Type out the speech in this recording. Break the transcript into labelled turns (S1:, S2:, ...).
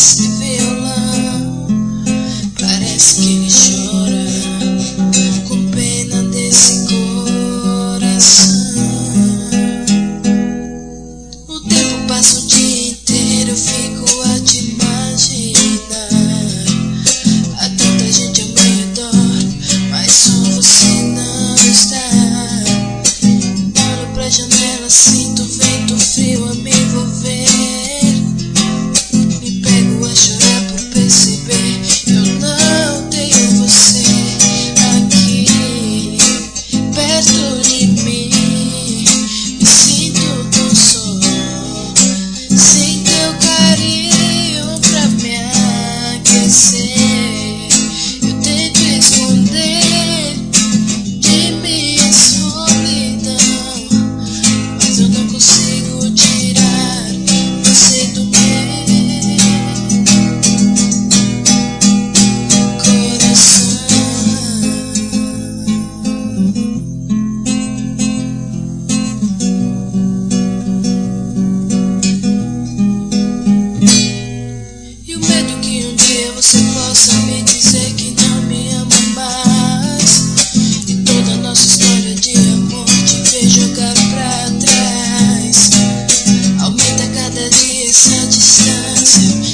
S1: It's feel aquecer. said you started